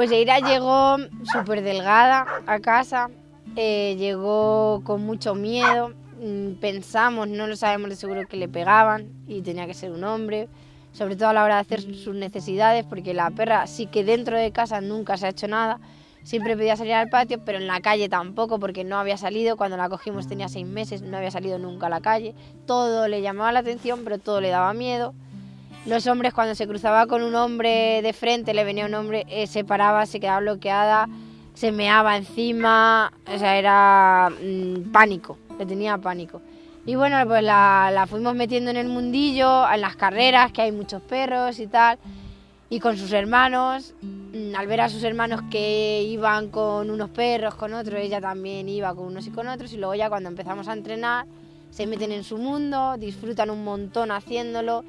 Pues Eira llegó súper delgada a casa, eh, llegó con mucho miedo, mm, pensamos, no lo sabemos de seguro que le pegaban y tenía que ser un hombre, sobre todo a la hora de hacer sus necesidades, porque la perra sí que dentro de casa nunca se ha hecho nada, siempre pedía salir al patio, pero en la calle tampoco, porque no había salido, cuando la cogimos tenía seis meses, no había salido nunca a la calle, todo le llamaba la atención, pero todo le daba miedo. Los hombres cuando se cruzaba con un hombre de frente, le venía un hombre, eh, se paraba, se quedaba bloqueada, se meaba encima, o sea, era mm, pánico, le tenía pánico. Y bueno, pues la, la fuimos metiendo en el mundillo, en las carreras, que hay muchos perros y tal, y con sus hermanos, mm, al ver a sus hermanos que iban con unos perros, con otros, ella también iba con unos y con otros, y luego ya cuando empezamos a entrenar, se meten en su mundo, disfrutan un montón haciéndolo,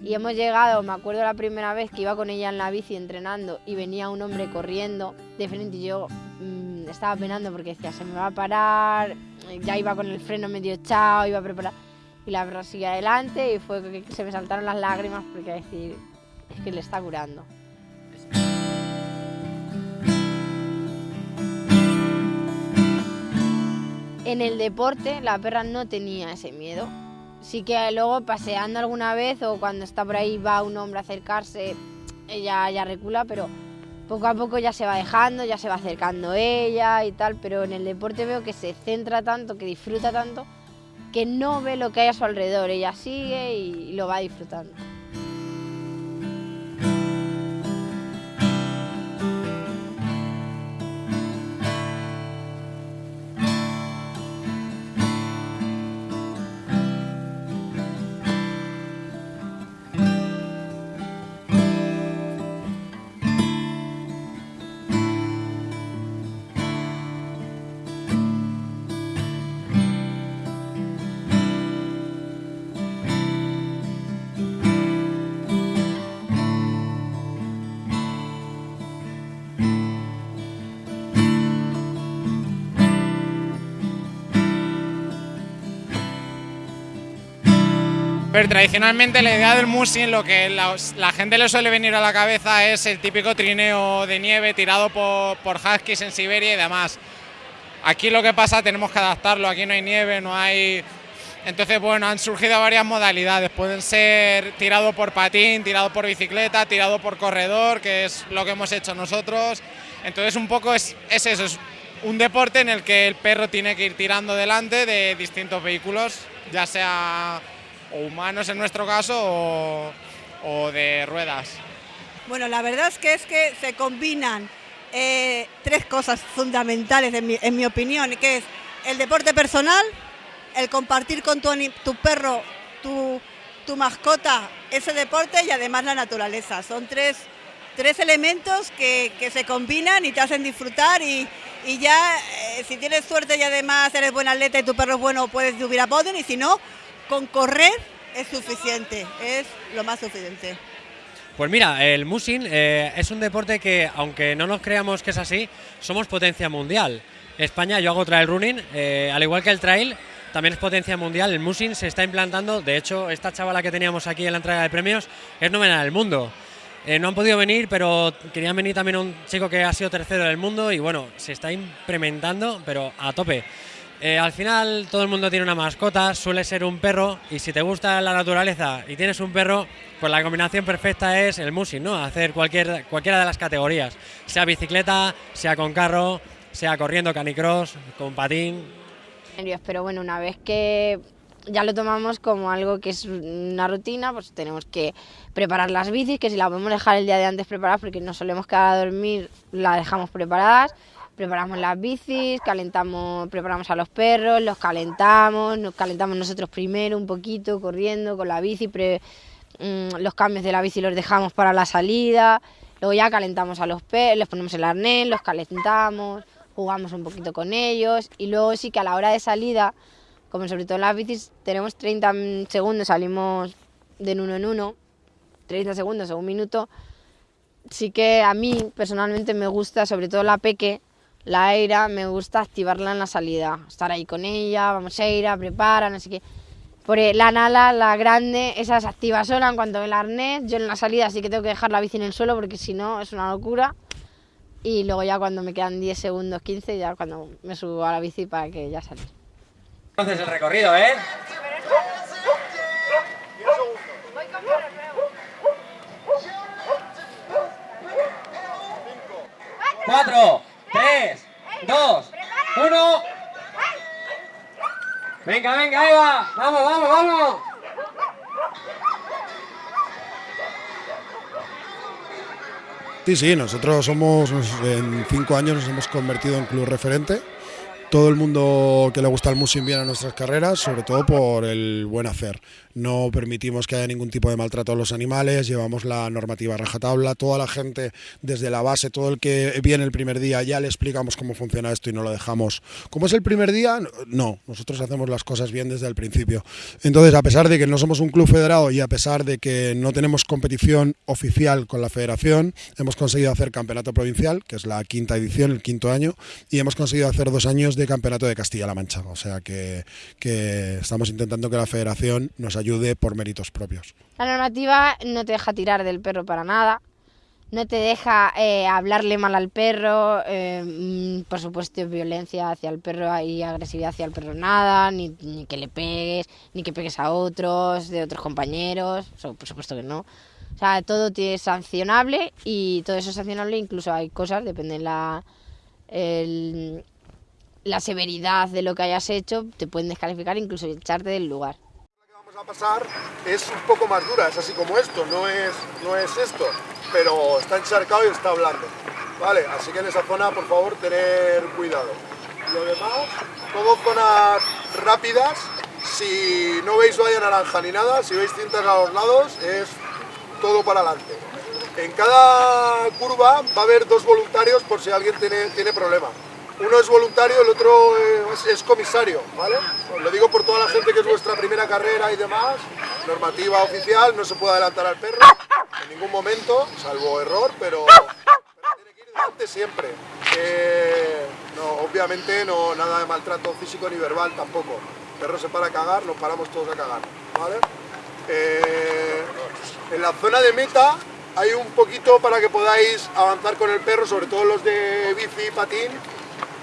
y hemos llegado, me acuerdo la primera vez que iba con ella en la bici entrenando y venía un hombre corriendo de frente y yo mm, estaba penando porque decía, se me va a parar, ya iba con el freno medio echado, iba a preparar. Y la verdad sigue adelante y fue que se me saltaron las lágrimas porque decir, es que le está curando. En el deporte la perra no tenía ese miedo, sí que luego paseando alguna vez o cuando está por ahí va un hombre a acercarse, ella ya recula, pero poco a poco ya se va dejando, ya se va acercando ella y tal, pero en el deporte veo que se centra tanto, que disfruta tanto, que no ve lo que hay a su alrededor, ella sigue y lo va disfrutando. Pero tradicionalmente la idea del musin, lo que la, gente le suele venir a la cabeza es el típico trineo de nieve tirado por, por huskies en Siberia y demás. Aquí lo que pasa, tenemos que adaptarlo, aquí no hay nieve, no hay... Entonces, bueno, han surgido varias modalidades, pueden ser tirado por patín, tirado por bicicleta, tirado por corredor, que es lo que hemos hecho nosotros. Entonces, un poco es, es eso, es un deporte en el que el perro tiene que ir tirando delante de distintos vehículos, ya sea o humanos en nuestro caso o, de ruedas. Bueno, la verdad es que es que se combinan eh, tres cosas fundamentales en mi, opinión, que es el deporte personal, el compartir con tu, tu perro, tu, tu, mascota, ese deporte y además la naturaleza. Son tres, tres elementos que, que, se combinan y te hacen disfrutar y, y ya eh, si tienes suerte y además eres buen atleta y tu perro es bueno puedes subir a podio y si no, con correr es suficiente, es lo más suficiente. Pues mira, el musing eh, es un deporte que, aunque no nos creamos que es así, somos potencia mundial. España, yo hago trail running, eh, al igual que el trail, también es potencia mundial. El musing se está implantando, de hecho, esta chavala que teníamos aquí en la entrega de premios es novena del mundo. Eh, no han podido venir, pero querían venir también un chico que ha sido tercero del mundo y bueno, se está implementando, pero a tope. Eh, al final todo el mundo tiene una mascota, suele ser un perro y si te gusta la naturaleza y tienes un perro, pues la combinación perfecta es el musing, ¿no? Hacer cualquier, cualquiera de las categorías, sea bicicleta, sea con carro, sea corriendo canicross, con patín. Pero bueno, una vez que ya lo tomamos como algo que es una rutina, pues tenemos que preparar las bicis, que si la podemos dejar el día de antes preparadas, porque no solemos quedar a dormir, la dejamos preparadas preparamos las bicis, calentamos, preparamos a los perros, los calentamos, nos calentamos nosotros primero un poquito, corriendo con la bici, mm, los cambios de la bici los dejamos para la salida, luego ya calentamos a los perros, les ponemos el arnés, los calentamos, jugamos un poquito con ellos y luego sí que a la hora de salida, como sobre todo en las bicis, tenemos 30 segundos, salimos de uno en uno, 30 segundos o un minuto, sí que a mí personalmente me gusta, sobre todo la peque, la Eira me gusta activarla en la salida, estar ahí con ella, vamos a ir a prepara, no sé qué. Por la Nala, la grande, esa se activa sola en cuanto ve el arnés. Yo en la salida sí que tengo que dejar la bici en el suelo porque si no es una locura. y luego ya cuando me quedan 10 segundos, 15, ya cuando me subo a la bici para que ya salga. Entonces el recorrido, ¿eh? Cuatro, Sí, sí, nosotros somos, en cinco años nos hemos convertido en club referente todo el mundo que le gusta el musing viene a nuestras carreras, sobre todo por el buen hacer. No permitimos que haya ningún tipo de maltrato a los animales, llevamos la normativa rajatabla, toda la gente desde la base, todo el que viene el primer día, ya le explicamos cómo funciona esto y no lo dejamos. ¿Cómo es el primer día? No, nosotros hacemos las cosas bien desde el principio. Entonces, a pesar de que no somos un club federado y a pesar de que no tenemos competición oficial con la federación, hemos conseguido hacer campeonato provincial, que es la quinta edición, el quinto año, y hemos conseguido hacer dos años de campeonato de Castilla-La Mancha. O sea que, estamos intentando que la federación nos ayude por méritos propios. La normativa no te deja tirar del perro para nada, no te deja eh, hablarle mal al perro, eh, mm, por supuesto violencia hacia el perro y agresividad hacia el perro nada, ni, que le pegues, ni que pegues a otros, de otros compañeros, por supuesto que no. O sea, todo es sancionable y todo eso es sancionable, incluso hay cosas, depende de la, el, la severidad de lo que hayas hecho, te pueden descalificar incluso echarte del lugar. La que vamos a pasar es un poco más dura, es así como esto, no es, no es esto, pero está encharcado y está blando. Vale, así que en esa zona, por favor, tener cuidado. Lo demás, todo zonas rápidas, si no veis valla naranja ni nada, si veis cintas a los lados, es todo para adelante. En cada curva va a haber dos voluntarios por si alguien tiene, tiene problema uno es voluntario, el otro es, comisario, ¿vale? lo digo por toda la gente que es vuestra primera carrera y demás, normativa oficial, no se puede adelantar al perro en ningún momento, salvo error, pero, tiene que ir delante siempre. no, obviamente no, nada de maltrato físico ni verbal tampoco. El perro se para a cagar, nos paramos todos a cagar, ¿vale? Eh, en la zona de meta hay un poquito para que podáis avanzar con el perro, sobre todo los de bici y patín,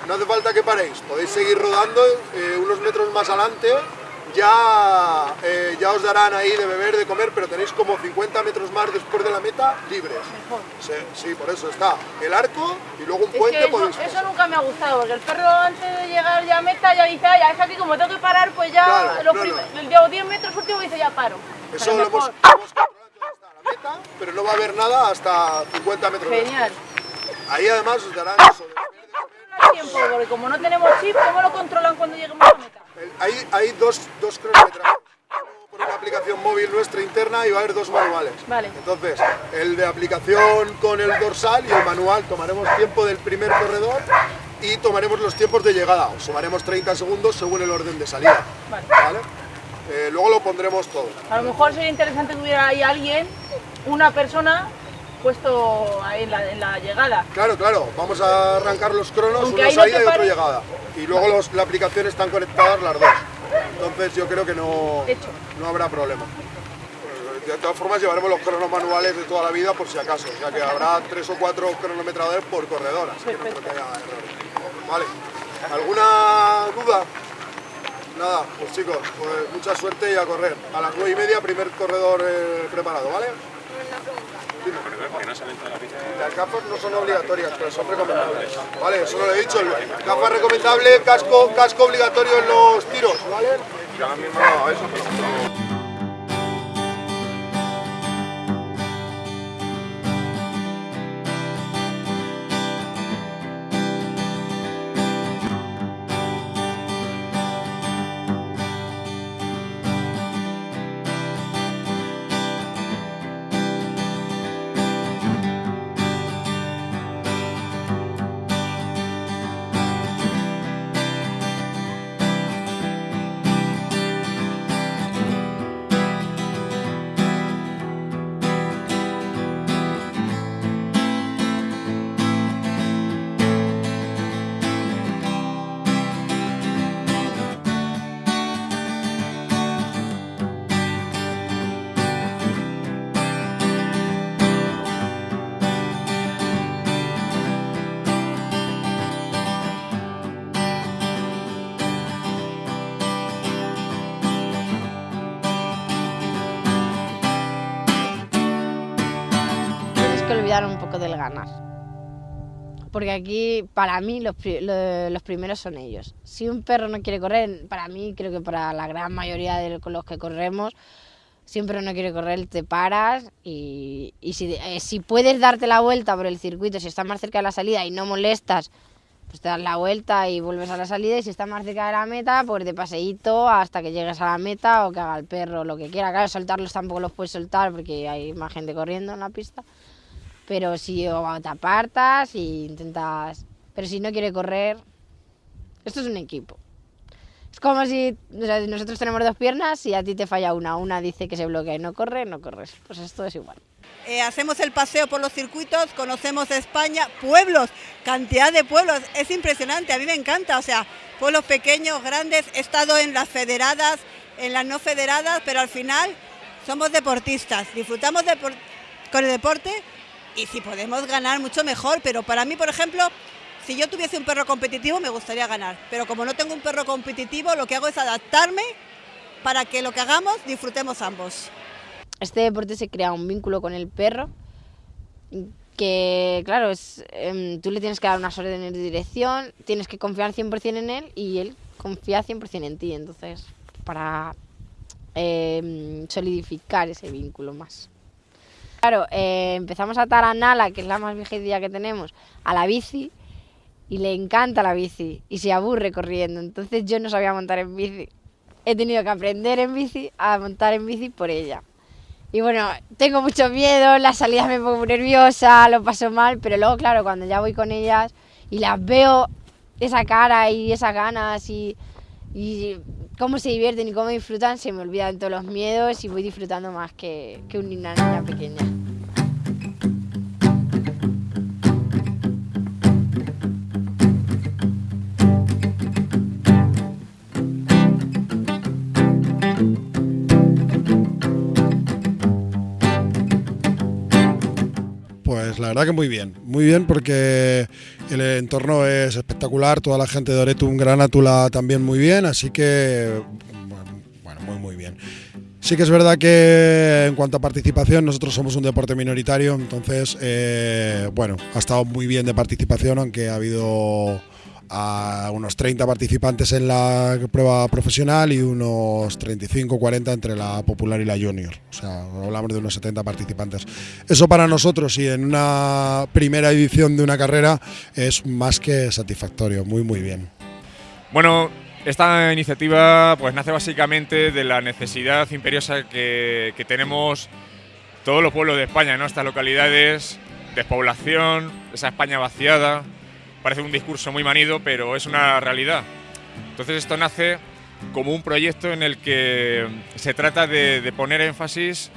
no hace falta que paréis, podéis seguir rodando eh, unos metros más adelante, ya, eh, ya os darán ahí de beber, de comer, pero tenéis como 50 metros más después de la meta libres. Sí, por eso está el arco y luego un puente eso, nunca me ha gustado, porque el perro antes de llegar ya a meta ya dice, ya es aquí como tengo que parar, pues ya los 10 metros últimos dice ya paro. Eso lo hemos, controlado hasta la meta, pero no va a haber nada hasta 50 metros Genial. Ahí además os darán eso tiempo? Porque como no tenemos chip, ¿cómo lo controlan cuando lleguemos a la meta? Hay, hay dos, dos cronometrajes. Por una aplicación móvil nuestra interna y va a haber dos manuales. Vale. Entonces, el de aplicación con el dorsal y el manual tomaremos tiempo del primer corredor y tomaremos los tiempos de llegada. Os sumaremos 30 segundos según el orden de salida. Vale. Eh, luego lo pondremos todo. A lo mejor sería interesante que hubiera ahí alguien, una persona puesto en la, en la llegada. Claro, claro, vamos a arrancar los cronos, una salida y otra llegada. Y luego los, la aplicación están conectadas las dos. Entonces yo creo que no, no habrá problema. De todas formas llevaremos los cronos manuales de toda la vida por si acaso, o sea que habrá tres o cuatro cronometradores por corredor, así que no creo que haya errores. Vale, ¿alguna duda? Nada, pues chicos, pues mucha suerte y a correr. A las nueve y media primer corredor eh, preparado, ¿vale? Las gafas no son obligatorias, pero son recomendables. Vale, eso no lo he dicho. Gafas recomendable, casco, casco obligatorio en los tiros, ¿vale? que un poco del ganar. Porque aquí, para mí, los, los primeros son ellos. Si un perro no quiere correr, para mí, creo que para la gran mayoría de los que corremos, siempre no quiere correr, te paras y, si, eh, si, puedes darte la vuelta por el circuito, si estás más cerca de la salida y no molestas, pues te das la vuelta y vuelves a la salida y si estás más cerca de la meta, pues de paseíto hasta que llegues a la meta o que haga el perro lo que quiera. Claro, soltarlos tampoco los puedes soltar porque hay más gente corriendo en la pista. Pero si te apartas y intentas... Pero si no quiere correr, esto es un equipo. Es como si nosotros tenemos dos piernas y a ti te falla una. Una dice que se bloquea y no corre, no corres. Pues esto es igual. Eh, hacemos el paseo por los circuitos, conocemos España, pueblos, cantidad de pueblos, es impresionante, a mí me encanta, o sea, pueblos pequeños, grandes, he estado en las federadas, en las no federadas, pero al final somos deportistas, disfrutamos con el deporte y si podemos ganar mucho mejor, pero para mí, por ejemplo, si yo tuviese un perro competitivo me gustaría ganar, pero como no tengo un perro competitivo, lo que hago es adaptarme para que lo que hagamos disfrutemos ambos. Este deporte se crea un vínculo con el perro que, claro, es, em, tú le tienes que dar unas órdenes de dirección, tienes que confiar 100% en él y él confía 100% en ti, entonces, para em, solidificar ese vínculo más. Claro, eh, empezamos a atar a Nala, que es la más viejita que tenemos, a la bici y le encanta la bici y se aburre corriendo. Entonces yo no sabía montar en bici. He tenido que aprender en bici a montar en bici por ella. Y bueno, tengo mucho miedo, las salidas me pongo nerviosa, lo paso mal, pero luego, claro, cuando ya voy con ellas y las veo esa cara y esas ganas y, y cómo se divierten y cómo disfrutan, se me olvidan todos los miedos y voy disfrutando más que, que una niña pequeña. Verdad que muy bien, muy bien porque el entorno es espectacular, toda la gente de Oretum Granátula también muy bien, así que bueno, muy muy bien. Sí que es verdad que en cuanto a participación, nosotros somos un deporte minoritario, entonces, eh, bueno, ha estado muy bien de participación, aunque ha habido a unos 30 participantes en la prueba profesional y unos 35 40 entre la popular y la junior. O sea, hablamos de unos 70 participantes. Eso para nosotros y en una primera edición de una carrera es más que satisfactorio, muy muy bien. Bueno, esta iniciativa pues nace básicamente de la necesidad imperiosa que, que tenemos todos los pueblos de España, ¿no? Estas localidades, despoblación, esa España vaciada, parece un discurso muy manido, pero es una realidad. Entonces esto nace como un proyecto en el que se trata de, poner énfasis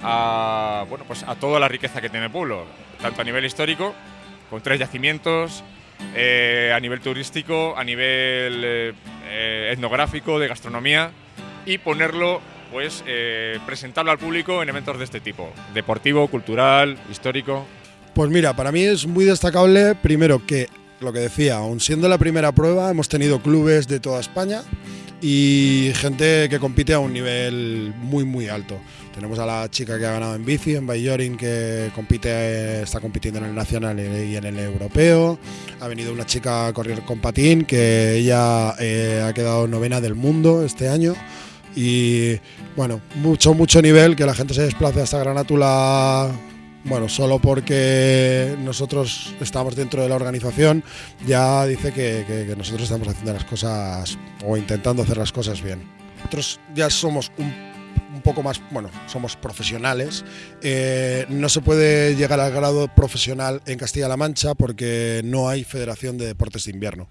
a, bueno, pues a toda la riqueza que tiene el pueblo, tanto a nivel histórico, con tres yacimientos, eh, a nivel turístico, a nivel eh, eh, etnográfico, de gastronomía, y ponerlo, pues, presentarlo al público en eventos de este tipo, deportivo, cultural, histórico. Pues mira, para mí es muy destacable, primero, que lo que decía, aún siendo la primera prueba, hemos tenido clubes de toda España y gente que compite a un nivel muy muy alto. Tenemos a la chica que ha ganado en bici, en Bayorin, que compite, está compitiendo en el nacional y en el europeo. Ha venido una chica a correr con patín, que ella eh, ha quedado novena del mundo este año. Y bueno, mucho, mucho nivel, que la gente se desplace hasta Granátula bueno, solo porque nosotros estamos dentro de la organización, ya dice que, nosotros estamos haciendo las cosas o intentando hacer las cosas bien. Nosotros ya somos un, poco más, bueno, somos profesionales. Eh, no se puede llegar al grado profesional en Castilla-La Mancha porque no hay Federación de Deportes de Invierno.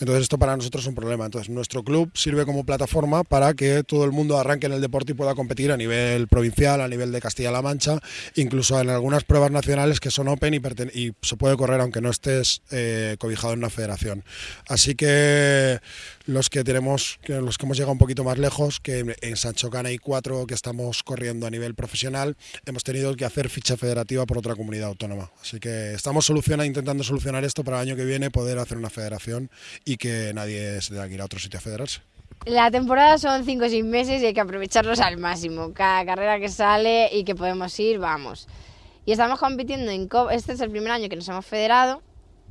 Entonces esto para nosotros es un problema. Entonces nuestro club sirve como plataforma para que todo el mundo arranque en el deporte y pueda competir a nivel provincial, a nivel de Castilla-La Mancha, incluso en algunas pruebas nacionales que son open y, se puede correr aunque no estés eh, cobijado en una federación. Así que los que tenemos, los que hemos llegado un poquito más lejos, que en Sancho Cana hay cuatro que estamos corriendo a nivel profesional, hemos tenido que hacer ficha federativa por otra comunidad autónoma. Así que estamos soluciona, intentando solucionar esto para el año que viene, poder hacer una federación y que nadie se tenga que ir a otro sitio a federarse. La temporada son cinco o seis meses y hay que aprovecharlos al máximo. Cada carrera que sale y que podemos ir, vamos. Y estamos compitiendo en Copa, este es el primer año que nos hemos federado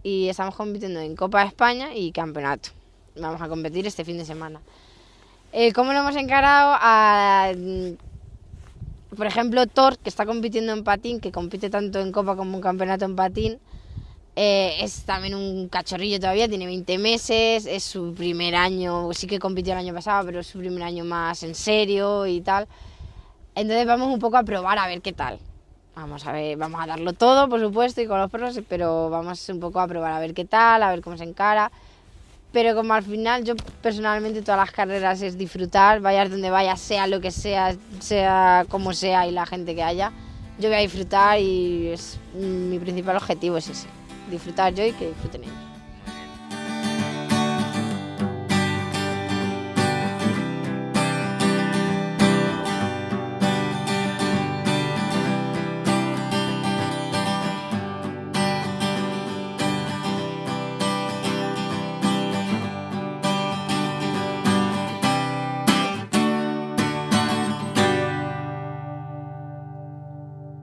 y estamos compitiendo en Copa de España y Campeonato. Vamos a competir este fin de semana. Eh, ¿Cómo lo hemos encarado? A, mm, por ejemplo, Thor, que está compitiendo en patín, que compite tanto en Copa como en Campeonato en patín, eh, es también un cachorrillo todavía, tiene 20 meses, es su primer año, sí que compitió el año pasado, pero es su primer año más en serio y tal. Entonces vamos un poco a probar a ver qué tal. Vamos a ver, vamos a darlo todo, por supuesto, y con los perros, pero vamos un poco a probar a ver qué tal, a ver cómo se encara. Pero como al final yo personalmente todas las carreras es disfrutar, vayas donde vayas, sea lo que sea, sea como sea y la gente que haya, yo voy a disfrutar y es mi principal objetivo es ese disfrutar yo y que disfruten ellos.